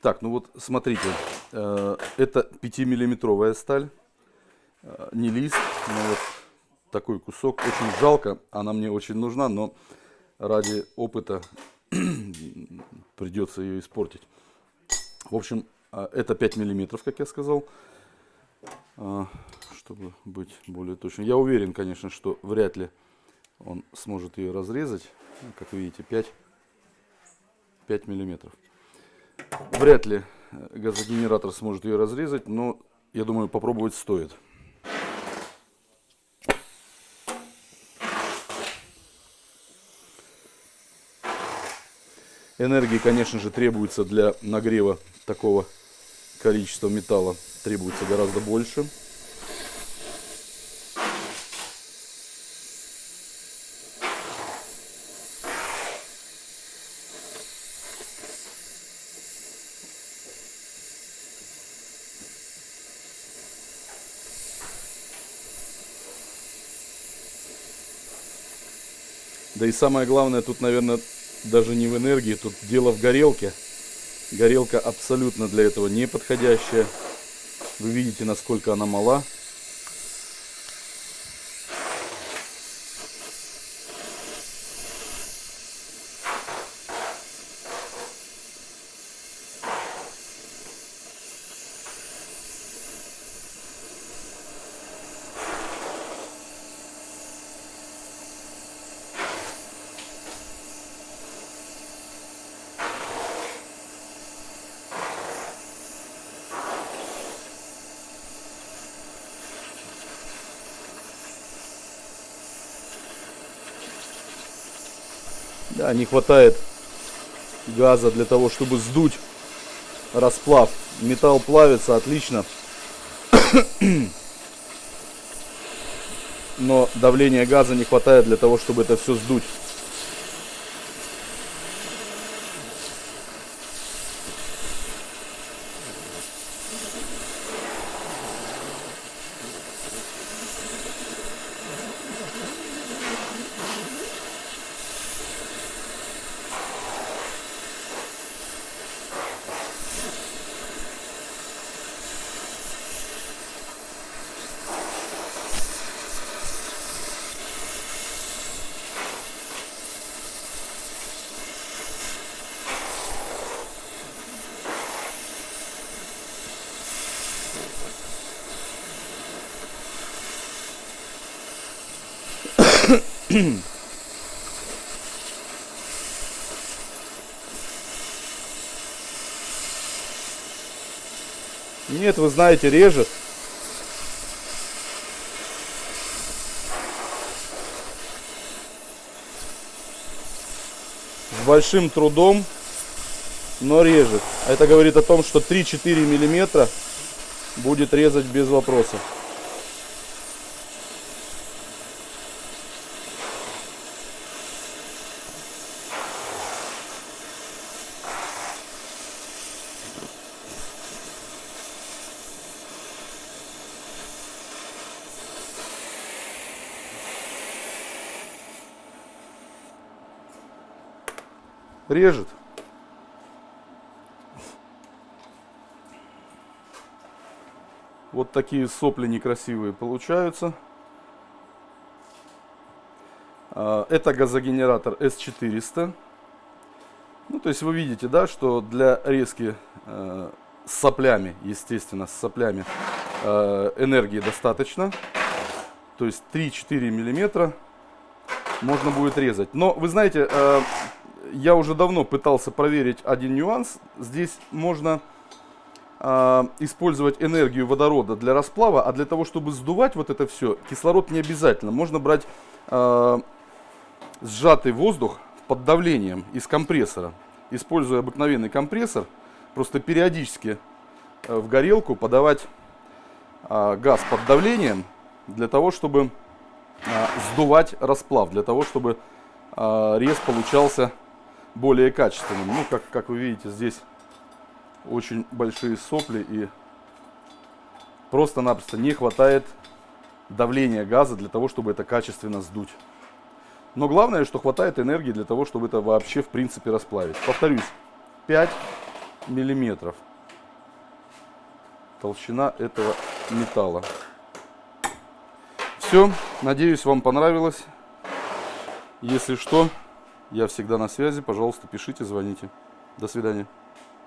Так, ну вот смотрите, э, это 5-миллиметровая сталь, э, не лист, но вот такой кусок. Очень жалко, она мне очень нужна, но ради опыта придется ее испортить. В общем, э, это 5 миллиметров, как я сказал, чтобы быть более точным. Я уверен, конечно, что вряд ли он сможет ее разрезать. Как видите, 5, 5 миллиметров. Вряд ли газогенератор сможет ее разрезать, но я думаю, попробовать стоит. Энергии, конечно же, требуется для нагрева такого количества металла. Требуется гораздо больше. Да и самое главное тут, наверное, даже не в энергии, тут дело в горелке. Горелка абсолютно для этого не подходящая. Вы видите, насколько она мала. Да, не хватает газа для того, чтобы сдуть расплав. Металл плавится отлично. Но давления газа не хватает для того, чтобы это все сдуть. Нет, вы знаете, режет. С большим трудом, но режет. Это говорит о том, что 3-4 миллиметра будет резать без вопросов. Режет. Вот такие сопли некрасивые получаются. А, это газогенератор S400. Ну, то есть вы видите, да, что для резки э, с соплями, естественно, с соплями э, энергии достаточно. То есть 3-4 миллиметра можно будет резать. Но вы знаете, э, я уже давно пытался проверить один нюанс. Здесь можно э, использовать энергию водорода для расплава, а для того, чтобы сдувать вот это все, кислород не обязательно. Можно брать э, сжатый воздух под давлением из компрессора. Используя обыкновенный компрессор, просто периодически э, в горелку подавать э, газ под давлением, для того, чтобы э, сдувать расплав, для того, чтобы рез получался более качественным. Ну, как, как вы видите, здесь очень большие сопли и просто-напросто не хватает давления газа для того, чтобы это качественно сдуть. Но главное, что хватает энергии для того, чтобы это вообще в принципе расплавить. Повторюсь, 5 миллиметров толщина этого металла. Все, надеюсь, вам понравилось. Если что, я всегда на связи. Пожалуйста, пишите, звоните. До свидания.